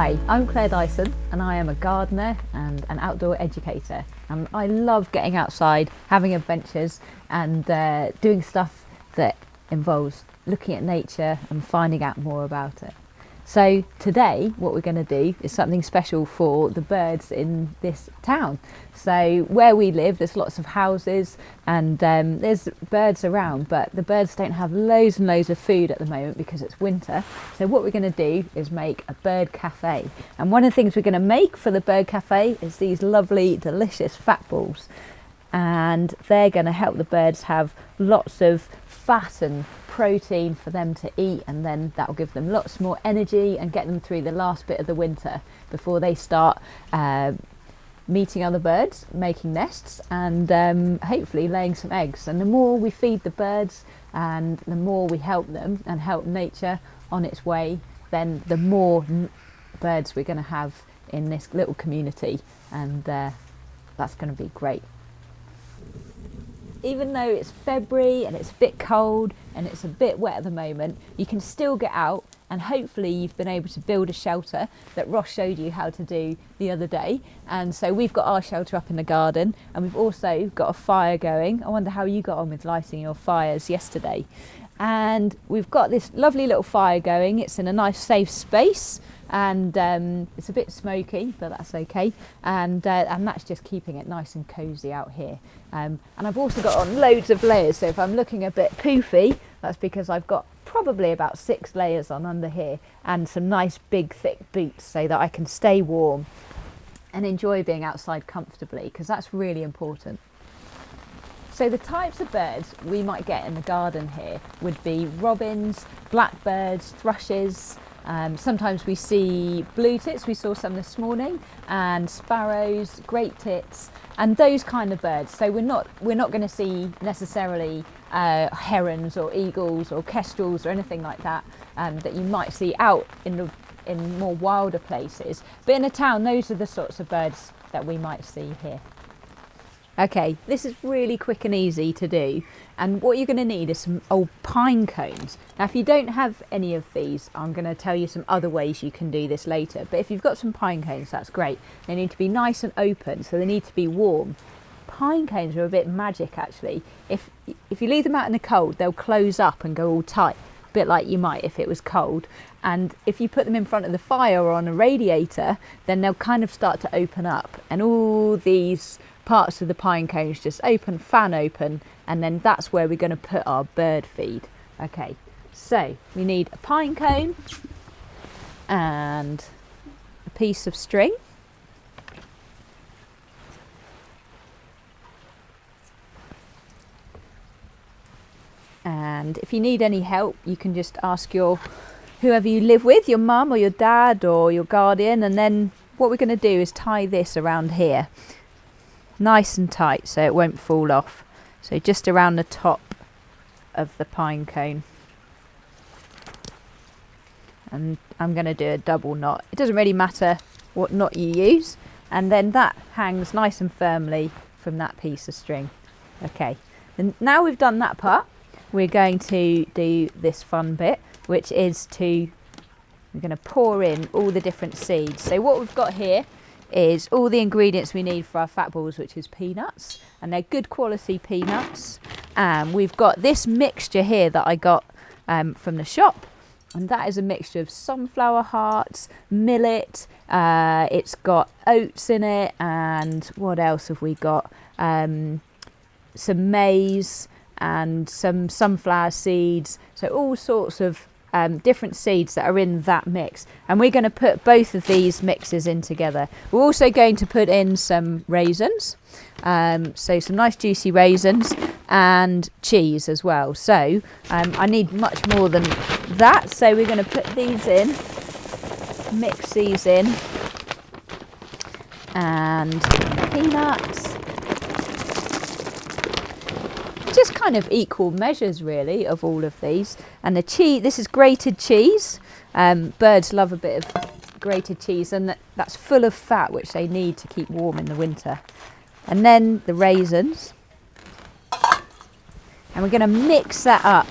Hi, I'm Claire Dyson and I am a gardener and an outdoor educator and I love getting outside, having adventures and uh, doing stuff that involves looking at nature and finding out more about it. So today what we're going to do is something special for the birds in this town. So where we live there's lots of houses and um, there's birds around but the birds don't have loads and loads of food at the moment because it's winter. So what we're going to do is make a bird cafe and one of the things we're going to make for the bird cafe is these lovely delicious fat balls and they're going to help the birds have lots of fat and protein for them to eat and then that will give them lots more energy and get them through the last bit of the winter before they start uh, meeting other birds, making nests and um, hopefully laying some eggs. And the more we feed the birds and the more we help them and help nature on its way, then the more birds we're going to have in this little community and uh, that's going to be great even though it's February and it's a bit cold and it's a bit wet at the moment, you can still get out and hopefully you've been able to build a shelter that Ross showed you how to do the other day. And so we've got our shelter up in the garden and we've also got a fire going. I wonder how you got on with lighting your fires yesterday. And we've got this lovely little fire going. It's in a nice safe space and um, it's a bit smoky but that's okay. And uh, and that's just keeping it nice and cozy out here. Um, and I've also got on loads of layers. So if I'm looking a bit poofy that's because I've got probably about six layers on under here and some nice big thick boots so that I can stay warm and enjoy being outside comfortably because that's really important. So the types of birds we might get in the garden here would be robins, blackbirds, thrushes, um, sometimes we see blue tits, we saw some this morning, and sparrows, great tits, and those kind of birds. So we're not we're not going to see necessarily uh, herons or eagles or kestrels or anything like that um, that you might see out in the in more wilder places. But in a town, those are the sorts of birds that we might see here. Okay, this is really quick and easy to do. And what you're going to need is some old pine cones. Now, if you don't have any of these, I'm going to tell you some other ways you can do this later. But if you've got some pine cones, that's great. They need to be nice and open, so they need to be warm. Pine cones are a bit magic, actually. If, if you leave them out in the cold, they'll close up and go all tight, a bit like you might if it was cold. And if you put them in front of the fire or on a radiator, then they'll kind of start to open up. And all these parts of the pine cones just open, fan open, and then that's where we're going to put our bird feed. Okay, so we need a pine cone and a piece of string. And if you need any help, you can just ask your whoever you live with, your mum or your dad or your guardian, and then what we're going to do is tie this around here nice and tight so it won't fall off. So just around the top of the pine cone. And I'm going to do a double knot. It doesn't really matter what knot you use. And then that hangs nice and firmly from that piece of string. Okay, and now we've done that part, we're going to do this fun bit, which is to, we're going to pour in all the different seeds. So what we've got here is all the ingredients we need for our fat balls, which is peanuts, and they're good quality peanuts. And we've got this mixture here that I got um, from the shop, and that is a mixture of sunflower hearts, millet, uh, it's got oats in it, and what else have we got? Um, some maize and some sunflower seeds, so all sorts of um, different seeds that are in that mix and we're going to put both of these mixes in together. We're also going to put in some raisins, um, so some nice juicy raisins and cheese as well. So um, I need much more than that so we're going to put these in, mix these in and peanuts just kind of equal measures really of all of these. And the cheese, this is grated cheese. Um, birds love a bit of grated cheese and that, that's full of fat which they need to keep warm in the winter. And then the raisins. And we're going to mix that up.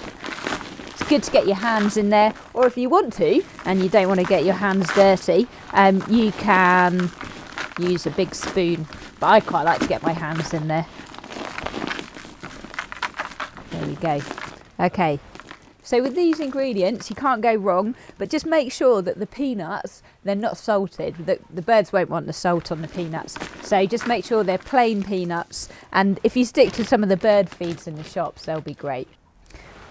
It's good to get your hands in there, or if you want to and you don't want to get your hands dirty, um, you can use a big spoon. But I quite like to get my hands in there. Go. Okay, so with these ingredients, you can't go wrong, but just make sure that the peanuts, they're not salted. The, the birds won't want the salt on the peanuts. So just make sure they're plain peanuts. And if you stick to some of the bird feeds in the shops, they'll be great.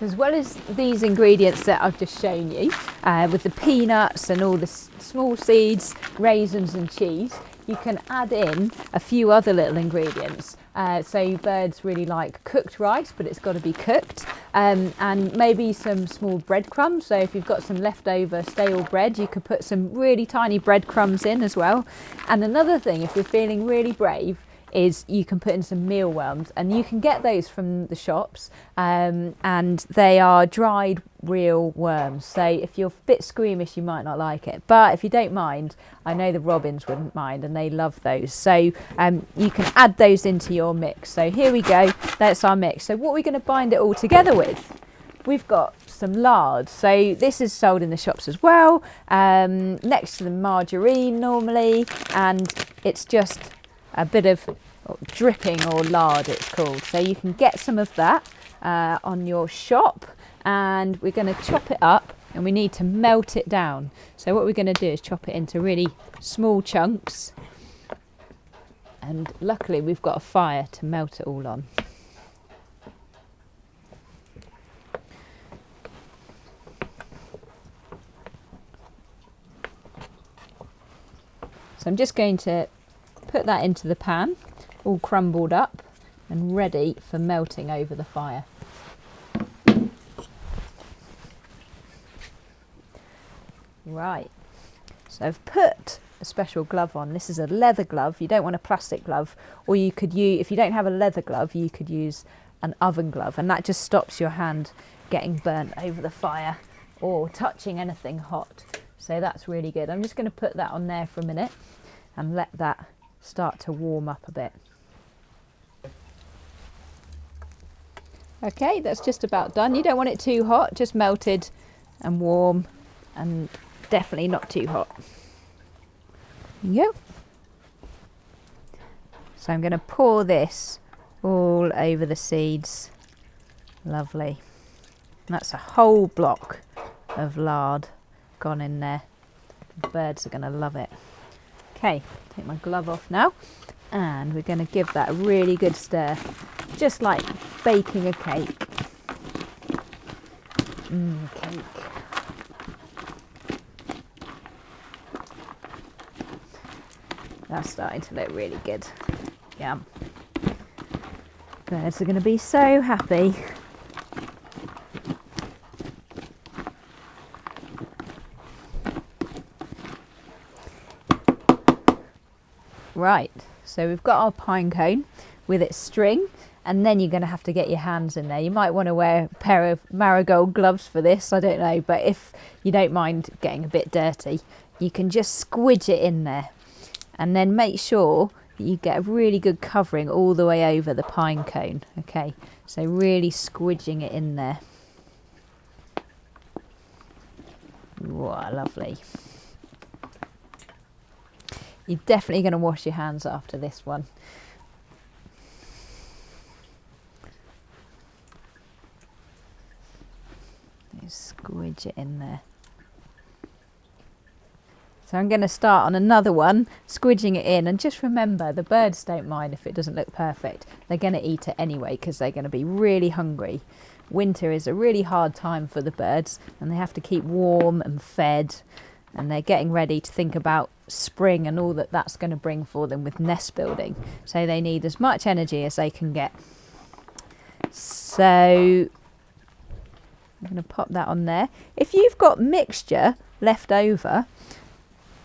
As well as these ingredients that I've just shown you, uh, with the peanuts and all the small seeds, raisins and cheese, you can add in a few other little ingredients. Uh, so birds really like cooked rice, but it's got to be cooked. Um, and maybe some small breadcrumbs. So if you've got some leftover stale bread, you could put some really tiny breadcrumbs in as well. And another thing, if you're feeling really brave, is you can put in some mealworms and you can get those from the shops um, and they are dried real worms. So if you're a bit squeamish you might not like it. But if you don't mind I know the robins wouldn't mind and they love those. So um, you can add those into your mix. So here we go. That's our mix. So what are we going to bind it all together with we've got some lard. So this is sold in the shops as well um, next to the margarine normally and it's just a bit of dripping or lard it's called. So you can get some of that uh, on your shop and we're going to chop it up and we need to melt it down. So what we're going to do is chop it into really small chunks and luckily we've got a fire to melt it all on. So I'm just going to Put that into the pan, all crumbled up and ready for melting over the fire. Right, so I've put a special glove on. This is a leather glove. You don't want a plastic glove, or you could use, if you don't have a leather glove, you could use an oven glove, and that just stops your hand getting burnt over the fire or touching anything hot. So that's really good. I'm just going to put that on there for a minute and let that start to warm up a bit. Okay, that's just about done. You don't want it too hot, just melted and warm and definitely not too hot. Yep. So I'm going to pour this all over the seeds. Lovely. That's a whole block of lard gone in there. The birds are going to love it. Okay, take my glove off now and we're going to give that a really good stir, just like baking a cake. Mmm, cake. That's starting to look really good. Yum. Birds are going to be so happy. Right, so we've got our pine cone with its string and then you're going to have to get your hands in there. You might want to wear a pair of marigold gloves for this, I don't know, but if you don't mind getting a bit dirty, you can just squidge it in there and then make sure that you get a really good covering all the way over the pine cone. Okay, so really squidging it in there. Wow, lovely. You're definitely going to wash your hands after this one. squidge it in there. So I'm going to start on another one, squidging it in. And just remember, the birds don't mind if it doesn't look perfect. They're going to eat it anyway because they're going to be really hungry. Winter is a really hard time for the birds and they have to keep warm and fed and they're getting ready to think about spring and all that that's going to bring for them with nest building. So they need as much energy as they can get. So I'm going to pop that on there. If you've got mixture left over,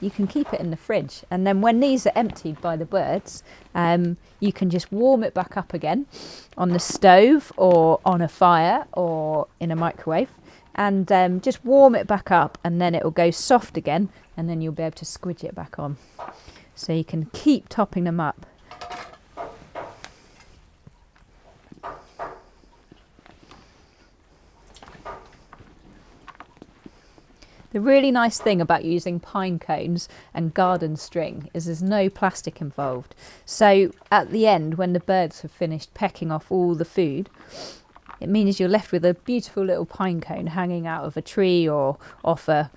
you can keep it in the fridge. And then when these are emptied by the birds, um, you can just warm it back up again on the stove or on a fire or in a microwave and um, just warm it back up and then it will go soft again and then you'll be able to squidge it back on. So you can keep topping them up. The really nice thing about using pine cones and garden string is there's no plastic involved. So at the end, when the birds have finished pecking off all the food, it means you're left with a beautiful little pine cone hanging out of a tree or off a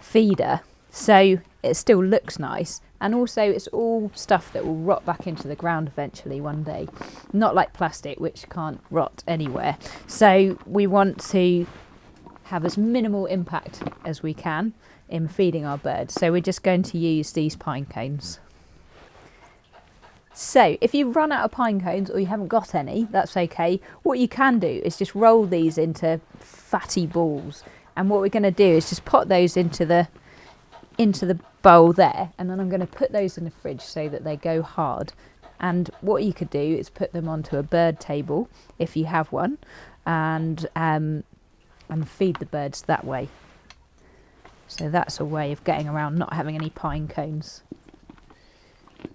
feeder. So it still looks nice and also it's all stuff that will rot back into the ground eventually one day. Not like plastic which can't rot anywhere. So we want to have as minimal impact as we can in feeding our birds. So we're just going to use these pine cones. So if you run out of pine cones or you haven't got any that's okay. What you can do is just roll these into fatty balls and what we're going to do is just put those into the into the bowl there. And then I'm going to put those in the fridge so that they go hard. And what you could do is put them onto a bird table if you have one and um, and feed the birds that way. So that's a way of getting around not having any pine cones.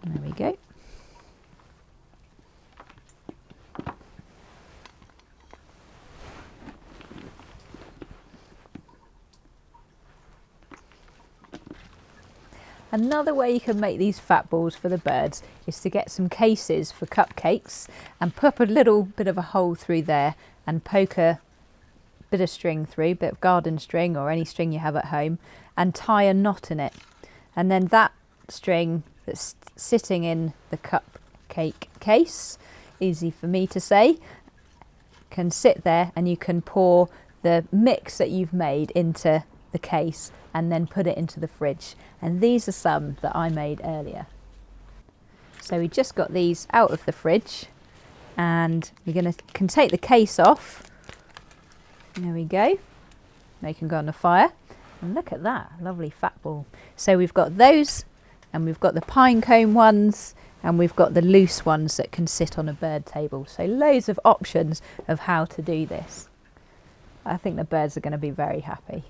There we go Another way you can make these fat balls for the birds is to get some cases for cupcakes and put a little bit of a hole through there and poke a bit of string through, bit of garden string or any string you have at home and tie a knot in it. And then that string that's sitting in the cupcake case, easy for me to say, can sit there and you can pour the mix that you've made into the case and then put it into the fridge. And these are some that I made earlier. So we just got these out of the fridge and we're going to can take the case off. There we go. They can go on the fire. And look at that, lovely fat ball. So we've got those and we've got the pine cone ones and we've got the loose ones that can sit on a bird table. So loads of options of how to do this. I think the birds are going to be very happy.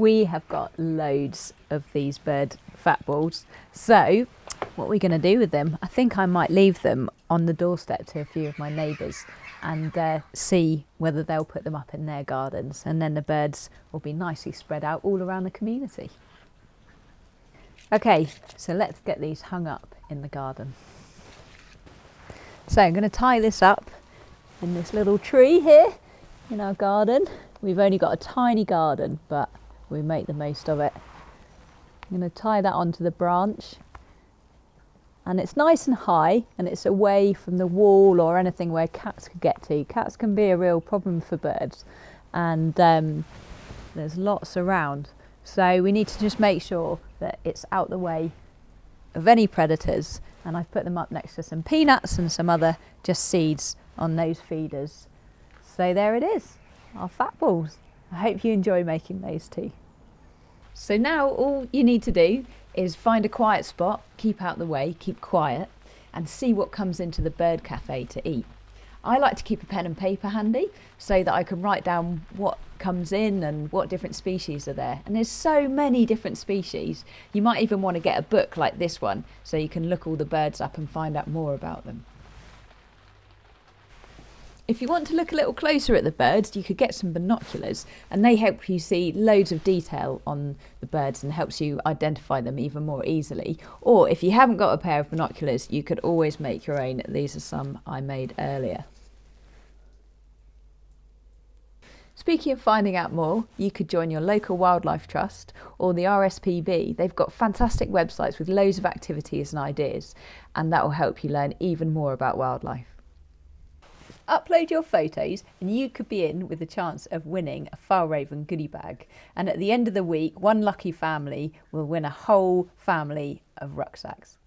We have got loads of these bird fat balls. So what we're going to do with them, I think I might leave them on the doorstep to a few of my neighbours and uh, see whether they'll put them up in their gardens and then the birds will be nicely spread out all around the community. Okay, so let's get these hung up in the garden. So I'm going to tie this up in this little tree here in our garden. We've only got a tiny garden, but we make the most of it. I'm going to tie that onto the branch and it's nice and high and it's away from the wall or anything where cats could get to. Cats can be a real problem for birds and um, there's lots around. So we need to just make sure that it's out the way of any predators and I've put them up next to some peanuts and some other just seeds on those feeders. So there it is, our fat balls. I hope you enjoy making those too. So now all you need to do is find a quiet spot, keep out the way, keep quiet, and see what comes into the bird cafe to eat. I like to keep a pen and paper handy so that I can write down what comes in and what different species are there. And there's so many different species. You might even want to get a book like this one so you can look all the birds up and find out more about them. If you want to look a little closer at the birds, you could get some binoculars and they help you see loads of detail on the birds and helps you identify them even more easily. Or if you haven't got a pair of binoculars, you could always make your own. These are some I made earlier. Speaking of finding out more, you could join your local wildlife trust or the RSPB. They've got fantastic websites with loads of activities and ideas, and that will help you learn even more about wildlife. Upload your photos and you could be in with a chance of winning a Fjällräven goodie bag. And at the end of the week, one lucky family will win a whole family of rucksacks.